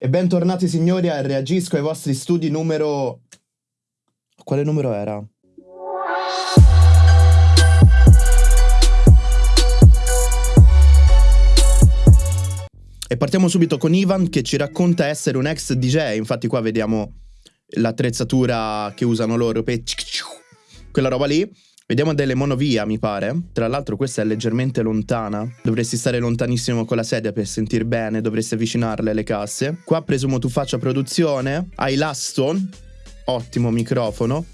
E bentornati signori a Reagisco ai vostri studi numero... Quale numero era? E partiamo subito con Ivan che ci racconta essere un ex DJ, infatti qua vediamo l'attrezzatura che usano loro per... Quella roba lì. Vediamo delle monovia, mi pare. Tra l'altro questa è leggermente lontana. Dovresti stare lontanissimo con la sedia per sentir bene, dovresti avvicinarle le casse. Qua presumo tu faccia produzione. Hai l'Aston, ottimo microfono.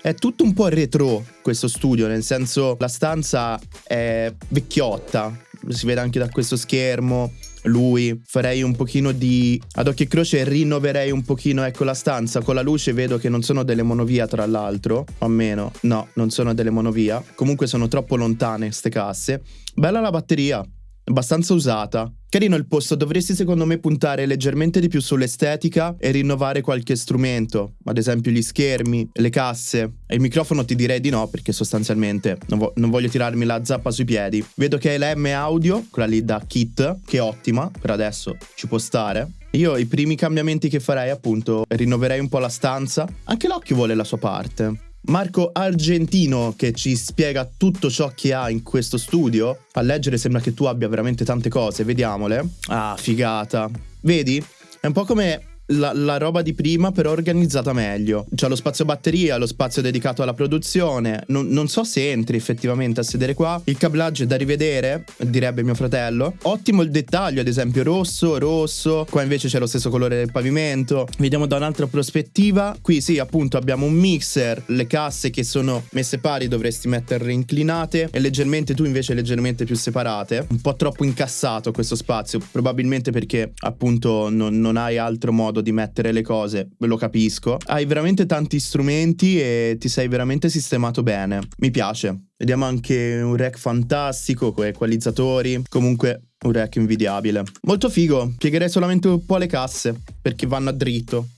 È tutto un po' retro questo studio, nel senso la stanza è vecchiotta, si vede anche da questo schermo lui, farei un pochino di ad occhio e croce rinnoverei un pochino ecco la stanza. Con la luce vedo che non sono delle monovia tra l'altro o almeno no non sono delle monovia comunque sono troppo lontane ste casse. Bella la batteria abbastanza usata. Carino il posto, dovresti secondo me puntare leggermente di più sull'estetica e rinnovare qualche strumento, ad esempio gli schermi, le casse. E il microfono ti direi di no perché sostanzialmente non, vo non voglio tirarmi la zappa sui piedi. Vedo che hai la M audio, quella lì da kit, che è ottima, per adesso ci può stare. Io i primi cambiamenti che farei appunto rinnoverei un po' la stanza, anche l'occhio vuole la sua parte. Marco Argentino che ci spiega tutto ciò che ha in questo studio. A leggere sembra che tu abbia veramente tante cose, vediamole. Ah, figata. Vedi? È un po' come la, la, roba di prima però organizzata meglio. C'è lo spazio batteria, lo spazio dedicato alla produzione. Non, non, so se entri effettivamente a sedere qua. Il cablaggio è da rivedere, direbbe mio fratello. Ottimo il dettaglio, ad esempio rosso, rosso. Qua invece c'è lo stesso colore del pavimento. Vediamo da un'altra prospettiva. Qui sì, appunto abbiamo un mixer, le casse che sono messe pari dovresti metterle inclinate e leggermente tu invece leggermente più separate. Un po' troppo incassato questo spazio, probabilmente perché appunto non, non hai altro modo modo di mettere le cose, lo capisco. Hai veramente tanti strumenti e ti sei veramente sistemato bene. Mi piace. Vediamo anche un rack fantastico con equalizzatori. Comunque un rack invidiabile. Molto figo. Piegherei solamente un po' le casse perché vanno a dritto.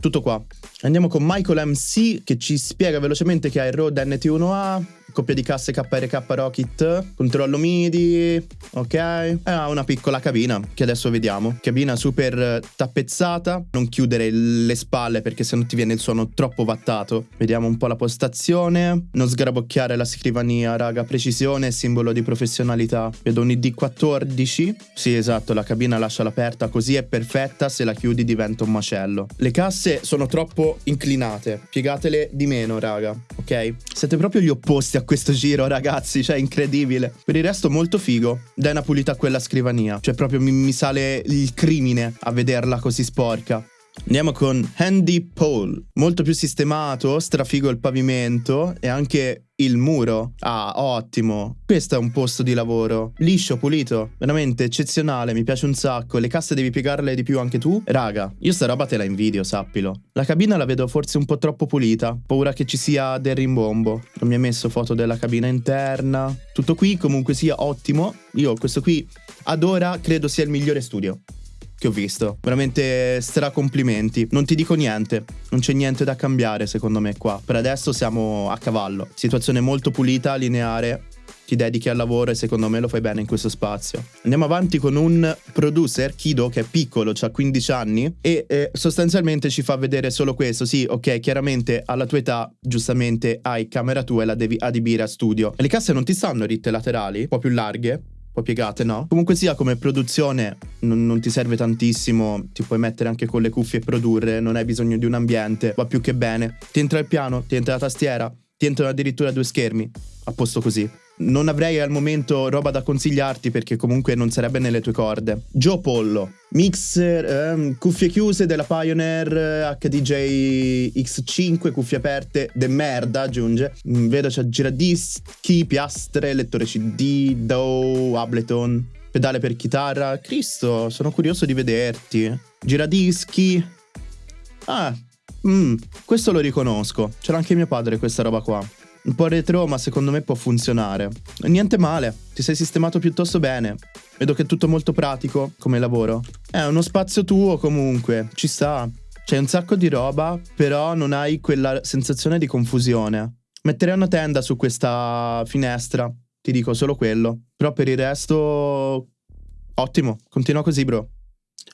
Tutto qua. Andiamo con Michael MC che ci spiega velocemente che ha il Rode NT1A, coppia di casse KRK Rocket, controllo MIDI, ok? E ha una piccola cabina che adesso vediamo. Cabina super tappezzata, non chiudere le spalle perché se no ti viene il suono troppo vattato. Vediamo un po' la postazione, non sgrabocchiare la scrivania, raga, precisione, simbolo di professionalità. Vedo un ID14, sì esatto, la cabina lascia l'aperta così è perfetta, se la chiudi diventa un macello. Le casse sono troppo inclinate, piegatele di meno, raga, ok? Siete proprio gli opposti a questo giro, ragazzi. Cioè, incredibile. Per il resto, molto figo. Dai una pulita a quella scrivania. Cioè, proprio mi, mi sale il crimine a vederla così sporca. Andiamo con Handy Pole, molto più sistemato, strafigo il pavimento e anche il muro. Ah, ottimo. Questo è un posto di lavoro. Liscio, pulito, veramente eccezionale, mi piace un sacco. Le casse devi piegarle di più anche tu? Raga, io sta roba te la invidio, sappilo. La cabina la vedo forse un po' troppo pulita. Paura che ci sia del rimbombo. Non mi ha messo foto della cabina interna. Tutto qui comunque sia ottimo. Io questo qui ad ora credo sia il migliore studio che ho visto. Veramente stra complimenti. Non ti dico niente, non c'è niente da cambiare secondo me qua. Per adesso siamo a cavallo. Situazione molto pulita, lineare, ti dedichi al lavoro e secondo me lo fai bene in questo spazio. Andiamo avanti con un producer, Kido, che è piccolo, ha 15 anni e eh, sostanzialmente ci fa vedere solo questo. Sì, ok, chiaramente alla tua età giustamente hai camera tua e la devi adibire a studio. Le casse non ti stanno ritte laterali, un po' più larghe, po' piegate, no? Comunque sia, come produzione non, non, ti serve tantissimo, ti puoi mettere anche con le cuffie e produrre, non hai bisogno di un ambiente, va più che bene. Ti entra il piano, ti entra la tastiera, ti entrano addirittura due schermi, a posto così. Non avrei al momento roba da consigliarti perché comunque non sarebbe nelle tue corde. Joe Pollo, mixer, ehm, cuffie chiuse della Pioneer HDJ X5, cuffie aperte, de merda aggiunge. Mm, vedo c'è giradischi, piastre, lettore CD, DAW, Ableton, pedale per chitarra. Cristo, sono curioso di vederti. Giradischi. Ah, mm, questo lo riconosco. C'era anche mio padre questa roba qua un po' retro, ma secondo me può funzionare. Niente male, ti sei sistemato piuttosto bene. Vedo che è tutto molto pratico come lavoro. È uno spazio tuo comunque, ci sta. C'è un sacco di roba, però non hai quella sensazione di confusione. Metterei una tenda su questa finestra, ti dico solo quello. Però per il resto, ottimo, continua così bro.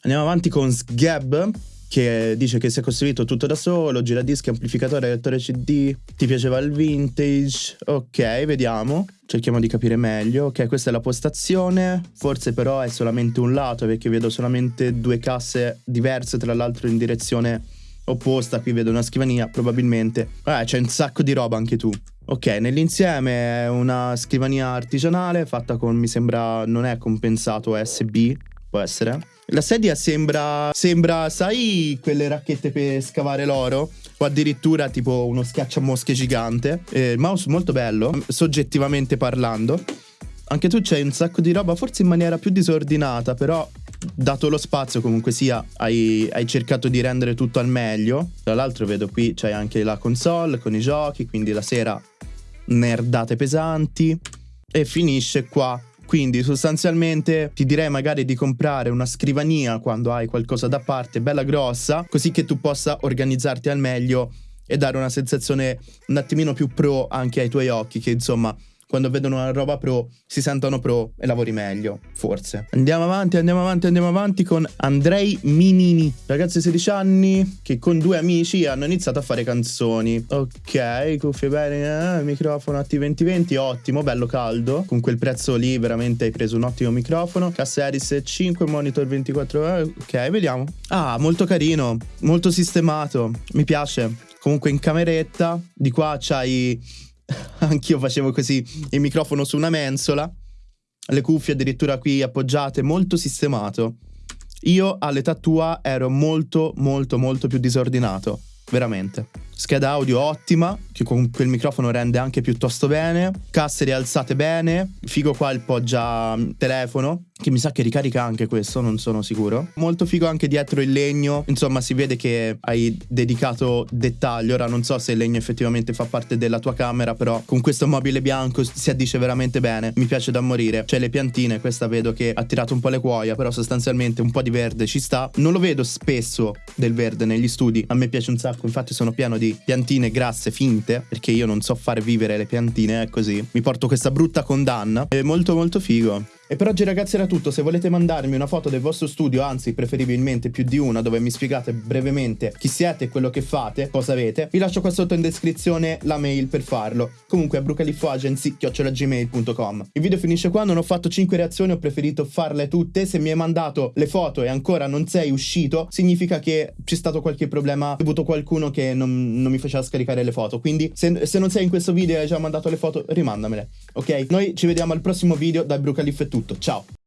Andiamo avanti con Sgab che dice che si è costruito tutto da solo, giradischi, amplificatore, lettore CD, ti piaceva il vintage, ok, vediamo, cerchiamo di capire meglio, ok, questa è la postazione, forse però è solamente un lato perché vedo solamente due casse diverse tra l'altro in direzione opposta, qui vedo una scrivania probabilmente, eh, c'è un sacco di roba anche tu. Ok, nell'insieme è una scrivania artigianale fatta con, mi sembra, non è compensato USB, può essere. La sedia sembra, sembra, sai, quelle racchette per scavare l'oro? O addirittura tipo uno schiacciamosche gigante. Eh, il mouse molto bello, soggettivamente parlando. Anche tu c'hai un sacco di roba, forse in maniera più disordinata, però dato lo spazio comunque sia hai, hai, cercato di rendere tutto al meglio. Tra l'altro vedo qui c'hai anche la console con i giochi, quindi la sera nerdate pesanti. E finisce qua quindi sostanzialmente ti direi magari di comprare una scrivania quando hai qualcosa da parte, bella grossa, così che tu possa organizzarti al meglio e dare una sensazione un attimino più pro anche ai tuoi occhi, che insomma quando vedono una roba pro si sentono pro e lavori meglio, forse. Andiamo avanti, andiamo avanti, andiamo avanti con Andrei Minini, ragazzo di 16 anni che con due amici hanno iniziato a fare canzoni. Ok, cuffie bene, eh, microfono T2020, ottimo, bello caldo. Con quel prezzo lì veramente hai preso un ottimo microfono. Cassa Harris 5, monitor 24, eh, ok, vediamo. Ah, molto carino, molto sistemato, mi piace. Comunque in cameretta, di qua c'hai Anch'io facevo così il microfono su una mensola, le cuffie addirittura qui appoggiate, molto sistemato. Io all'età tua ero molto, molto, molto più disordinato, veramente. Scheda audio ottima, che con quel microfono rende anche piuttosto bene. Casse rialzate bene. Figo qua il poggia mm, telefono, che mi sa che ricarica anche questo, non sono sicuro. Molto figo anche dietro il legno. Insomma, si vede che hai dedicato dettaglio. Ora non so se il legno effettivamente fa parte della tua camera, però con questo mobile bianco si addice veramente bene. Mi piace da morire. C'è le piantine, questa vedo che ha tirato un po' le cuoia, però sostanzialmente un po' di verde ci sta. Non lo vedo spesso del verde negli studi. A me piace un sacco, infatti sono pieno di piantine grasse finte, perché io non so fare vivere le piantine, così. Mi porto questa brutta condanna. È molto molto figo. E per oggi ragazzi era tutto, se volete mandarmi una foto del vostro studio, anzi preferibilmente più di una, dove mi spiegate brevemente chi siete e quello che fate, cosa avete, vi lascio qua sotto in descrizione la mail per farlo. Comunque a brucalifoagency.gmail.com Il video finisce qua, non ho fatto 5 reazioni, ho preferito farle tutte, se mi hai mandato le foto e ancora non sei uscito, significa che c'è stato qualche problema, ho avuto qualcuno che non, non mi faceva scaricare le foto, quindi se, se, non sei in questo video e hai già mandato le foto, rimandamele, ok? Noi ci vediamo al prossimo video da Brucalif è tutto tutto, ciao!